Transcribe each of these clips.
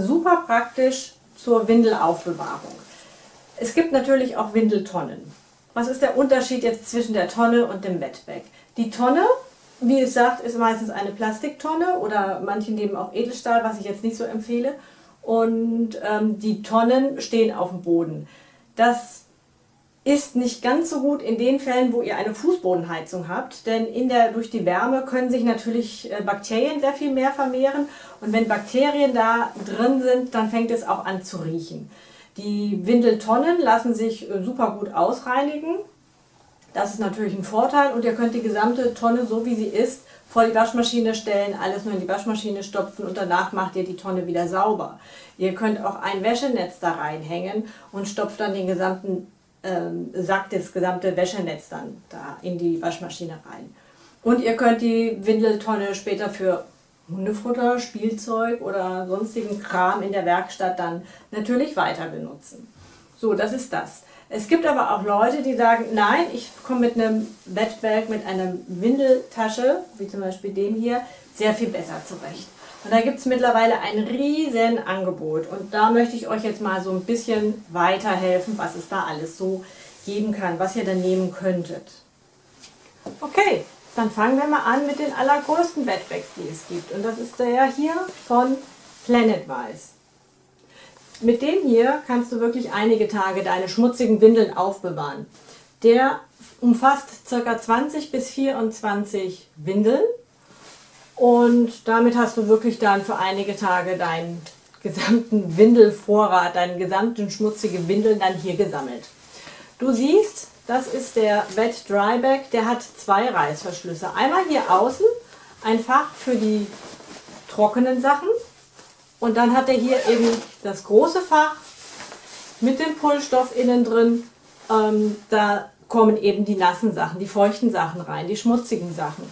Super praktisch zur Windelaufbewahrung. Es gibt natürlich auch Windeltonnen. Was ist der Unterschied jetzt zwischen der Tonne und dem Wetbag? Die Tonne, wie es sagt, ist meistens eine Plastiktonne oder manche nehmen auch Edelstahl, was ich jetzt nicht so empfehle. Und ähm, die Tonnen stehen auf dem Boden. Das ist nicht ganz so gut in den Fällen, wo ihr eine Fußbodenheizung habt, denn in der, durch die Wärme können sich natürlich äh, Bakterien sehr viel mehr vermehren und wenn Bakterien da drin sind, dann fängt es auch an zu riechen. Die Windeltonnen lassen sich äh, super gut ausreinigen, das ist natürlich ein Vorteil und ihr könnt die gesamte Tonne, so wie sie ist, vor die Waschmaschine stellen, alles nur in die Waschmaschine stopfen und danach macht ihr die Tonne wieder sauber. Ihr könnt auch ein Wäschenetz da reinhängen und stopft dann den gesamten ähm, Sack, das gesamte Wäschenetz dann da in die Waschmaschine rein. Und ihr könnt die Windeltonne später für Hundefutter, Spielzeug oder sonstigen Kram in der Werkstatt dann natürlich weiter benutzen. So, das ist das. Es gibt aber auch Leute, die sagen, nein, ich komme mit einem Bettbag, mit einer Windeltasche, wie zum Beispiel dem hier, sehr viel besser zurecht. Und da gibt es mittlerweile ein riesen Angebot. Und da möchte ich euch jetzt mal so ein bisschen weiterhelfen, was es da alles so geben kann, was ihr dann nehmen könntet. Okay, dann fangen wir mal an mit den allergrößten Wetbags, die es gibt. Und das ist der hier von Planetwise. Mit dem hier kannst du wirklich einige Tage deine schmutzigen Windeln aufbewahren. Der umfasst ca. 20 bis 24 Windeln und damit hast du wirklich dann für einige Tage deinen gesamten Windelvorrat, deinen gesamten schmutzigen Windeln dann hier gesammelt. Du siehst, das ist der Wet Dry Bag, der hat zwei Reißverschlüsse. Einmal hier außen ein Fach für die trockenen Sachen und dann hat er hier eben das große Fach mit dem Pullstoff innen drin. Ähm, da kommen eben die nassen Sachen, die feuchten Sachen rein, die schmutzigen Sachen.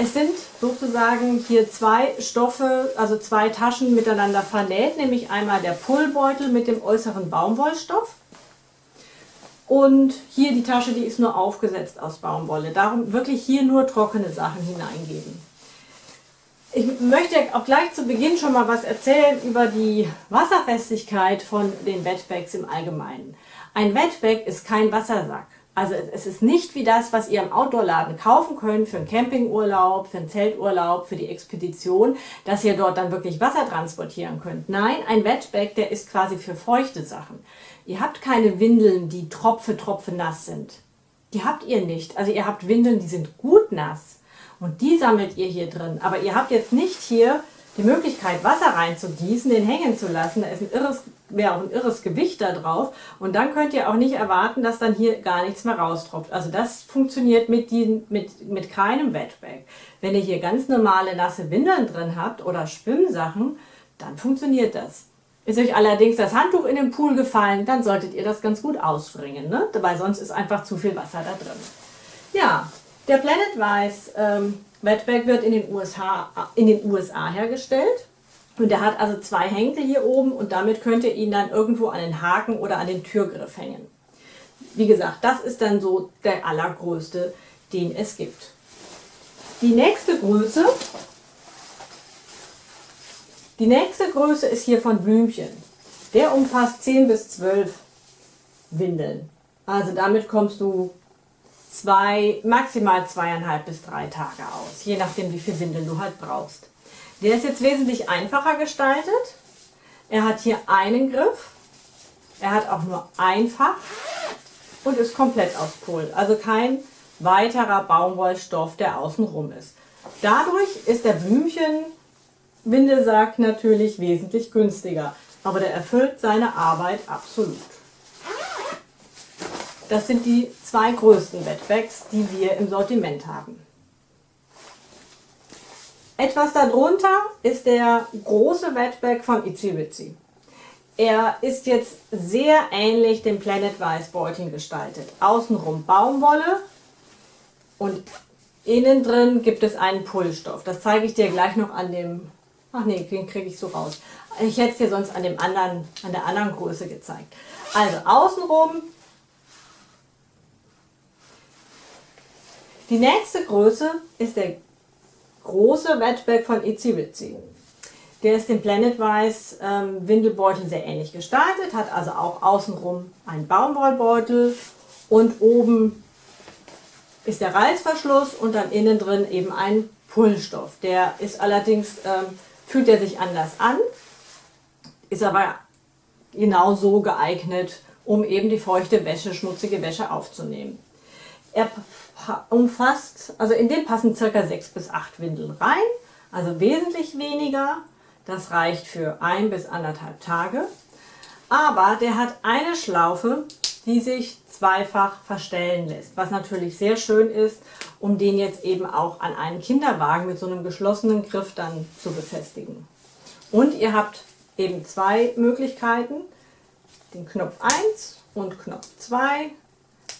Es sind sozusagen hier zwei Stoffe, also zwei Taschen miteinander vernäht, nämlich einmal der Pullbeutel mit dem äußeren Baumwollstoff und hier die Tasche, die ist nur aufgesetzt aus Baumwolle. Darum wirklich hier nur trockene Sachen hineingeben. Ich möchte auch gleich zu Beginn schon mal was erzählen über die Wasserfestigkeit von den Wetbags im Allgemeinen. Ein Wetbag ist kein Wassersack. Also es ist nicht wie das, was ihr im Outdoor-Laden kaufen könnt für einen Campingurlaub, für einen Zelturlaub, für die Expedition, dass ihr dort dann wirklich Wasser transportieren könnt. Nein, ein Wetbag, der ist quasi für feuchte Sachen. Ihr habt keine Windeln, die tropfe, tropfe nass sind. Die habt ihr nicht. Also ihr habt Windeln, die sind gut nass. Und die sammelt ihr hier drin. Aber ihr habt jetzt nicht hier die Möglichkeit, Wasser reinzugießen, den hängen zu lassen. Da ist ein irres, wäre auch ein irres Gewicht da drauf. Und dann könnt ihr auch nicht erwarten, dass dann hier gar nichts mehr raustropft. Also das funktioniert mit, die, mit, mit keinem Wetbag. Wenn ihr hier ganz normale nasse Windeln drin habt oder Schwimmsachen, dann funktioniert das. Ist euch allerdings das Handtuch in den Pool gefallen, dann solltet ihr das ganz gut ausspringen, ne? weil sonst ist einfach zu viel Wasser da drin. Ja, der Planet Weiß ähm, Wetbag wird in den, USA, in den USA hergestellt. Und der hat also zwei Henkel hier oben und damit könnt ihr ihn dann irgendwo an den Haken oder an den Türgriff hängen. Wie gesagt, das ist dann so der allergrößte, den es gibt. Die nächste Größe, die nächste Größe ist hier von Blümchen. Der umfasst 10 bis 12 Windeln. Also damit kommst du zwei, maximal zweieinhalb bis drei Tage aus, je nachdem wie viel Windeln du halt brauchst. Der ist jetzt wesentlich einfacher gestaltet. Er hat hier einen Griff, er hat auch nur ein Fach und ist komplett aus Pol. Also kein weiterer Baumwollstoff, der außenrum ist. Dadurch ist der Blümchen-Windelsack natürlich wesentlich günstiger, aber der erfüllt seine Arbeit absolut. Das sind die zwei größten Wetbags, die wir im Sortiment haben. Etwas darunter ist der große Wetbag von Itsy Er ist jetzt sehr ähnlich dem Planet Weiß Beuteln gestaltet. Außenrum Baumwolle und innen drin gibt es einen Pullstoff. Das zeige ich dir gleich noch an dem, ach nee, den kriege ich so raus. Ich hätte es dir sonst an, dem anderen, an der anderen Größe gezeigt. Also außenrum Die nächste Größe ist der große Wetback von Itzy Witsy. Der ist dem Planetwise ähm, Windelbeutel sehr ähnlich gestaltet, hat also auch außenrum einen Baumwollbeutel und oben ist der Reißverschluss und dann innen drin eben ein Pullstoff. Der ist allerdings, ähm, fühlt er sich anders an, ist aber genauso geeignet, um eben die feuchte Wäsche, schmutzige Wäsche aufzunehmen. Er umfasst, also in den passen circa 6 bis 8 Windeln rein, also wesentlich weniger. Das reicht für ein bis anderthalb Tage. Aber der hat eine Schlaufe, die sich zweifach verstellen lässt, was natürlich sehr schön ist, um den jetzt eben auch an einen Kinderwagen mit so einem geschlossenen Griff dann zu befestigen. Und ihr habt eben zwei Möglichkeiten, den Knopf 1 und Knopf 2,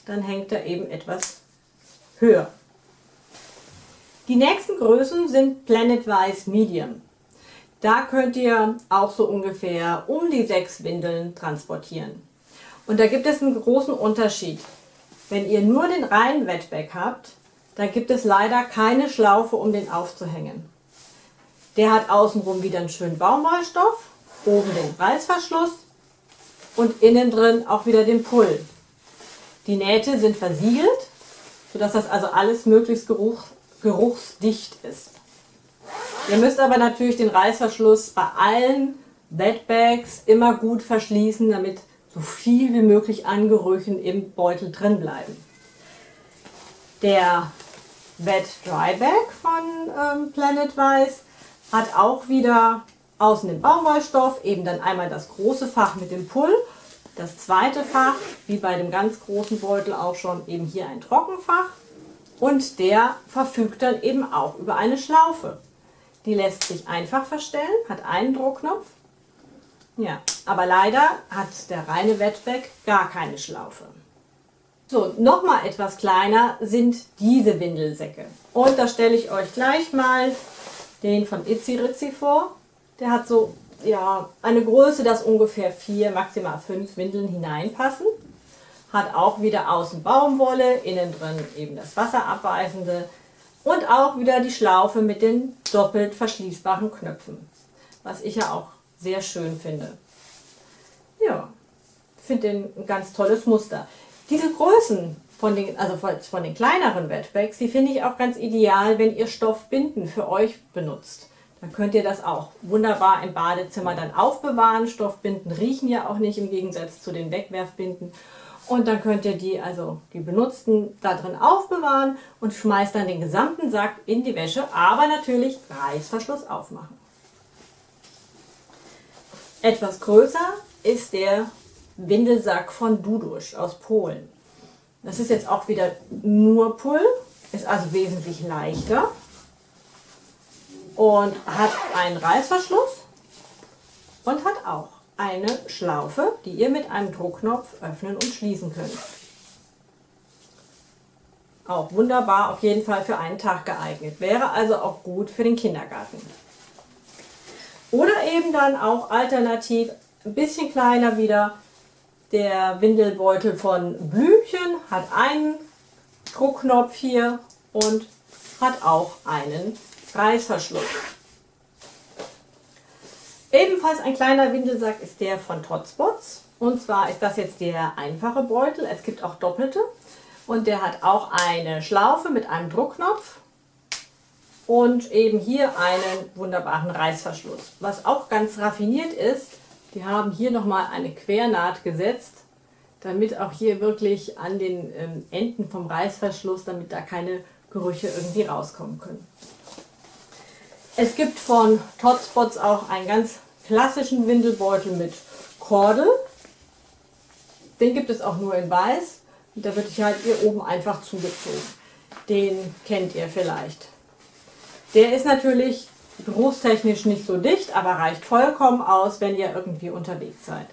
dann hängt er eben etwas höher. Die nächsten Größen sind Planetwise Medium. Da könnt ihr auch so ungefähr um die sechs Windeln transportieren. Und da gibt es einen großen Unterschied. Wenn ihr nur den reinen Wetback habt, da gibt es leider keine Schlaufe, um den aufzuhängen. Der hat außenrum wieder einen schönen Baumwollstoff, oben den Reißverschluss und innen drin auch wieder den Pull. Die Nähte sind versiegelt, sodass das also alles möglichst geruch, geruchsdicht ist. Ihr müsst aber natürlich den Reißverschluss bei allen Wetbags immer gut verschließen, damit so viel wie möglich an Gerüchen im Beutel drin bleiben. Der Wet Dry Bag von ähm, Planetwise hat auch wieder außen den Baumwollstoff, eben dann einmal das große Fach mit dem Pull, das zweite Fach, wie bei dem ganz großen Beutel auch schon, eben hier ein Trockenfach und der verfügt dann eben auch über eine Schlaufe. Die lässt sich einfach verstellen, hat einen Druckknopf ja, aber leider hat der reine Wetback gar keine Schlaufe. So, nochmal etwas kleiner sind diese Windelsäcke. Und da stelle ich euch gleich mal den von Itzy Ritzy vor. Der hat so ja, eine Größe, dass ungefähr vier, maximal fünf Windeln hineinpassen. Hat auch wieder außen Baumwolle, innen drin eben das wasserabweisende und auch wieder die Schlaufe mit den doppelt verschließbaren Knöpfen. Was ich ja auch sehr schön finde. Ja, finde den ein ganz tolles Muster. Diese Größen von den, also von den kleineren Wetbags, die finde ich auch ganz ideal, wenn ihr Stoffbinden für euch benutzt. Dann könnt ihr das auch wunderbar im Badezimmer dann aufbewahren. Stoffbinden riechen ja auch nicht im Gegensatz zu den Wegwerfbinden. Und dann könnt ihr die, also die benutzten, da drin aufbewahren und schmeißt dann den gesamten Sack in die Wäsche, aber natürlich Reißverschluss aufmachen. Etwas größer ist der Windelsack von Dudusch aus Polen. Das ist jetzt auch wieder nur Pull, ist also wesentlich leichter und hat einen Reißverschluss und hat auch eine Schlaufe, die ihr mit einem Druckknopf öffnen und schließen könnt. Auch wunderbar, auf jeden Fall für einen Tag geeignet. Wäre also auch gut für den Kindergarten. Oder eben dann auch alternativ ein bisschen kleiner wieder der Windelbeutel von Blümchen, hat einen Druckknopf hier und hat auch einen Reißverschluss. Ebenfalls ein kleiner Windelsack ist der von Totspots. Und zwar ist das jetzt der einfache Beutel. Es gibt auch doppelte. Und der hat auch eine Schlaufe mit einem Druckknopf und eben hier einen wunderbaren Reißverschluss. Was auch ganz raffiniert ist, die haben hier nochmal eine Quernaht gesetzt, damit auch hier wirklich an den ähm, Enden vom Reißverschluss, damit da keine Gerüche irgendwie rauskommen können. Es gibt von Totspots auch einen ganz klassischen Windelbeutel mit Kordel. Den gibt es auch nur in weiß. Und da wird halt hier oben einfach zugezogen. Den kennt ihr vielleicht. Der ist natürlich berufstechnisch nicht so dicht, aber reicht vollkommen aus, wenn ihr irgendwie unterwegs seid.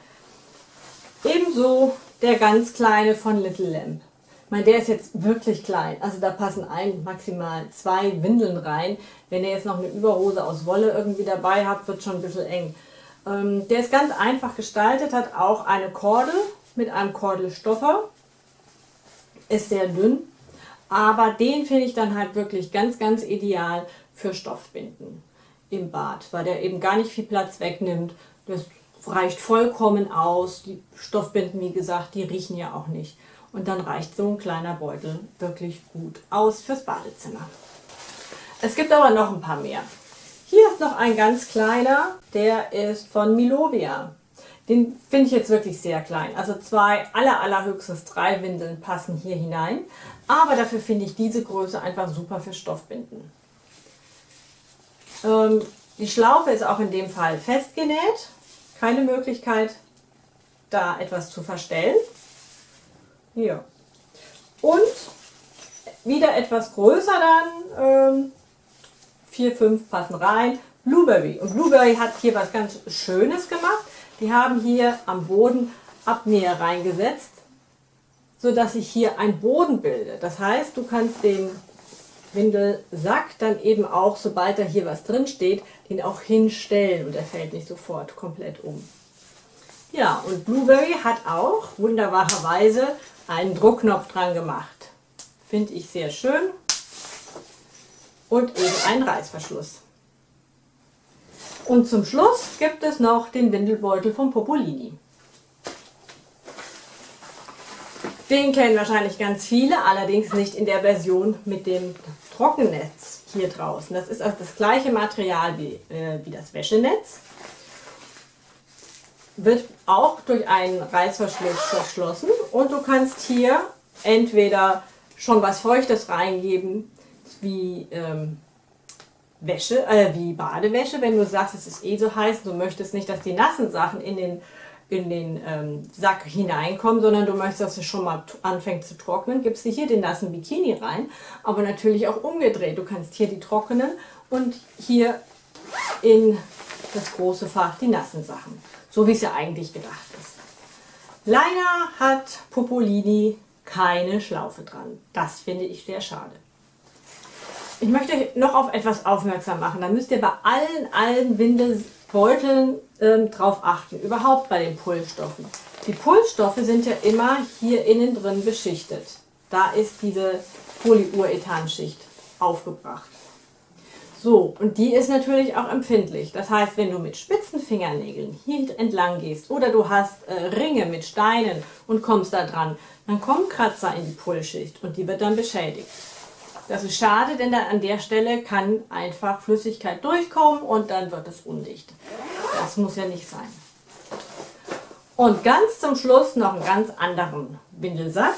Ebenso der ganz kleine von Little Lamp. Meine, der ist jetzt wirklich klein. Also da passen ein, maximal zwei Windeln rein. Wenn ihr jetzt noch eine Überhose aus Wolle irgendwie dabei habt, wird schon ein bisschen eng. Ähm, der ist ganz einfach gestaltet, hat auch eine Kordel mit einem Kordelstopper. Ist sehr dünn, aber den finde ich dann halt wirklich ganz, ganz ideal für Stoffbinden. im Bad, weil der eben gar nicht viel Platz wegnimmt. Das reicht vollkommen aus. Die Stoffbinden, wie gesagt, die riechen ja auch nicht. Und dann reicht so ein kleiner Beutel wirklich gut aus fürs Badezimmer. Es gibt aber noch ein paar mehr. Hier ist noch ein ganz kleiner, der ist von Milovia. Den finde ich jetzt wirklich sehr klein. Also zwei, aller, allerhöchstens drei Windeln passen hier hinein. Aber dafür finde ich diese Größe einfach super für Stoffbinden. Ähm, die Schlaufe ist auch in dem Fall festgenäht. Keine Möglichkeit, da etwas zu verstellen. Hier. Und wieder etwas größer dann. Ähm, vier, fünf passen rein. Blueberry. Und Blueberry hat hier was ganz Schönes gemacht. Die haben hier am Boden Abnäher reingesetzt, sodass sich hier ein Boden bildet. Das heißt, du kannst den Windelsack dann eben auch, sobald da hier was drin steht, den auch hinstellen und er fällt nicht sofort komplett um. Ja, und Blueberry hat auch wunderbarerweise einen Druckknopf dran gemacht. Finde ich sehr schön. Und eben einen Reißverschluss. Und zum Schluss gibt es noch den Windelbeutel von Popolini. Den kennen wahrscheinlich ganz viele, allerdings nicht in der Version mit dem Trockennetz hier draußen. Das ist also das gleiche Material wie, äh, wie das Wäschenetz. Wird auch durch einen Reißverschluss verschlossen und du kannst hier entweder schon was Feuchtes reingeben, wie ähm, Wäsche, äh, wie Badewäsche, wenn du sagst, es ist eh so heiß, du möchtest nicht, dass die nassen Sachen in den, in den ähm, Sack hineinkommen, sondern du möchtest, dass es schon mal anfängt zu trocknen, gibst du hier den nassen Bikini rein, aber natürlich auch umgedreht. Du kannst hier die trockenen und hier in das große Fach die nassen Sachen, so wie es ja eigentlich gedacht ist. Leider hat Popolini keine Schlaufe dran. Das finde ich sehr schade. Ich möchte euch noch auf etwas aufmerksam machen. Da müsst ihr bei allen, allen Windelbeuteln ähm, drauf achten. Überhaupt bei den Pullstoffen. Die Pullstoffe sind ja immer hier innen drin beschichtet. Da ist diese Polyurethanschicht aufgebracht. So, und die ist natürlich auch empfindlich. Das heißt, wenn du mit spitzen Fingernägeln hier entlang gehst oder du hast äh, Ringe mit Steinen und kommst da dran, dann kommen Kratzer in die Pullschicht und die wird dann beschädigt. Das ist schade, denn an der Stelle kann einfach Flüssigkeit durchkommen und dann wird es undicht. Das muss ja nicht sein. Und ganz zum Schluss noch einen ganz anderen Windelsack.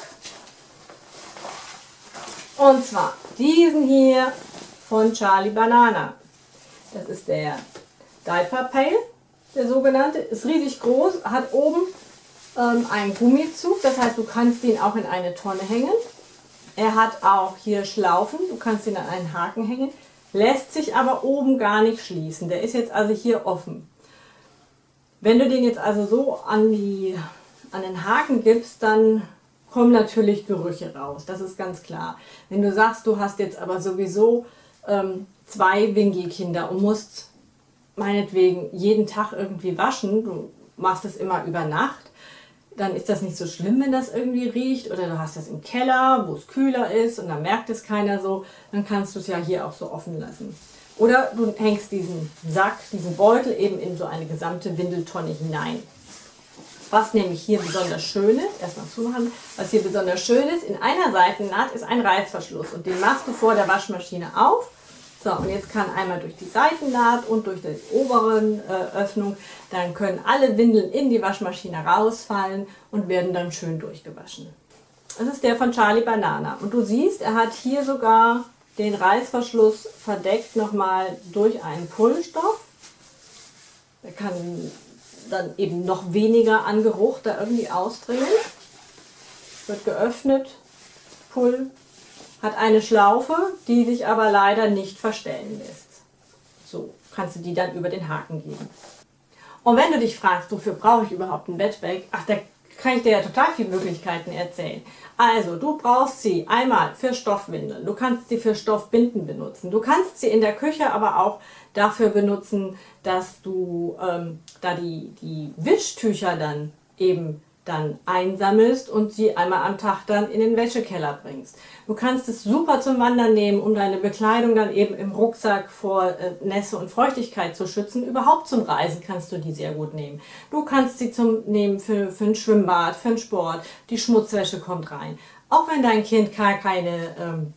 Und zwar diesen hier von Charlie Banana. Das ist der Diaper Pail, der sogenannte. Ist riesig groß, hat oben ähm, einen Gummizug. Das heißt, du kannst ihn auch in eine Tonne hängen. Er hat auch hier Schlaufen, du kannst ihn an einen Haken hängen, lässt sich aber oben gar nicht schließen. Der ist jetzt also hier offen. Wenn du den jetzt also so an, die, an den Haken gibst, dann kommen natürlich Gerüche raus, das ist ganz klar. Wenn du sagst, du hast jetzt aber sowieso ähm, zwei Wingi-Kinder und musst meinetwegen jeden Tag irgendwie waschen, du machst es immer über Nacht, dann ist das nicht so schlimm, wenn das irgendwie riecht. Oder du hast das im Keller, wo es kühler ist und dann merkt es keiner so. Dann kannst du es ja hier auch so offen lassen. Oder du hängst diesen Sack, diesen Beutel eben in so eine gesamte Windeltonne hinein. Was nämlich hier besonders schön ist, erstmal zumachen, was hier besonders schön ist, in einer Seitennaht ist ein Reißverschluss und den machst du vor der Waschmaschine auf so, und jetzt kann einmal durch die Seitennaht und durch die oberen äh, Öffnung, dann können alle Windeln in die Waschmaschine rausfallen und werden dann schön durchgewaschen. Das ist der von Charlie Banana. Und du siehst, er hat hier sogar den Reißverschluss verdeckt nochmal durch einen Pullstoff. Der kann dann eben noch weniger an Geruch da irgendwie ausdringen. Wird geöffnet, Pull, hat eine Schlaufe, die sich aber leider nicht verstellen lässt. So kannst du die dann über den Haken geben. Und wenn du dich fragst, wofür brauche ich überhaupt ein Bettbag, ach, da kann ich dir ja total viele Möglichkeiten erzählen. Also, du brauchst sie einmal für Stoffwindeln, du kannst sie für Stoffbinden benutzen, du kannst sie in der Küche aber auch dafür benutzen, dass du ähm, da die, die Wischtücher dann eben dann einsammelst und sie einmal am Tag dann in den Wäschekeller bringst. Du kannst es super zum Wandern nehmen, um deine Bekleidung dann eben im Rucksack vor äh, Nässe und Feuchtigkeit zu schützen. Überhaupt zum Reisen kannst du die sehr gut nehmen. Du kannst sie zum nehmen für, für ein Schwimmbad, für einen Sport. Die Schmutzwäsche kommt rein. Auch wenn dein Kind gar keine ähm,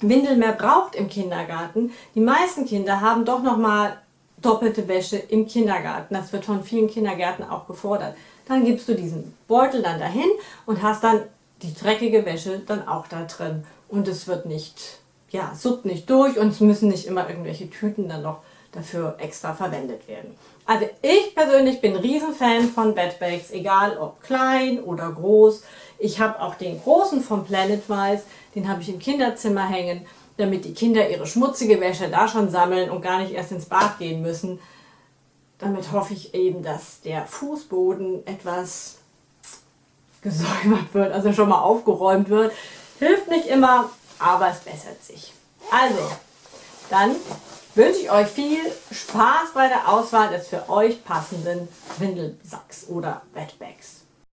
Windel mehr braucht im Kindergarten, die meisten Kinder haben doch noch mal doppelte Wäsche im Kindergarten. Das wird von vielen Kindergärten auch gefordert. Dann gibst du diesen Beutel dann dahin und hast dann die dreckige Wäsche dann auch da drin. Und es wird nicht, ja, suppt nicht durch und es müssen nicht immer irgendwelche Tüten dann noch dafür extra verwendet werden. Also ich persönlich bin Riesenfan von Bedbags, egal ob klein oder groß. Ich habe auch den großen von Planetwise, den habe ich im Kinderzimmer hängen, damit die Kinder ihre schmutzige Wäsche da schon sammeln und gar nicht erst ins Bad gehen müssen. Damit hoffe ich eben, dass der Fußboden etwas gesäubert wird, also schon mal aufgeräumt wird. Hilft nicht immer, aber es bessert sich. Also, dann wünsche ich euch viel Spaß bei der Auswahl des für euch passenden Windelsacks oder Wetbags.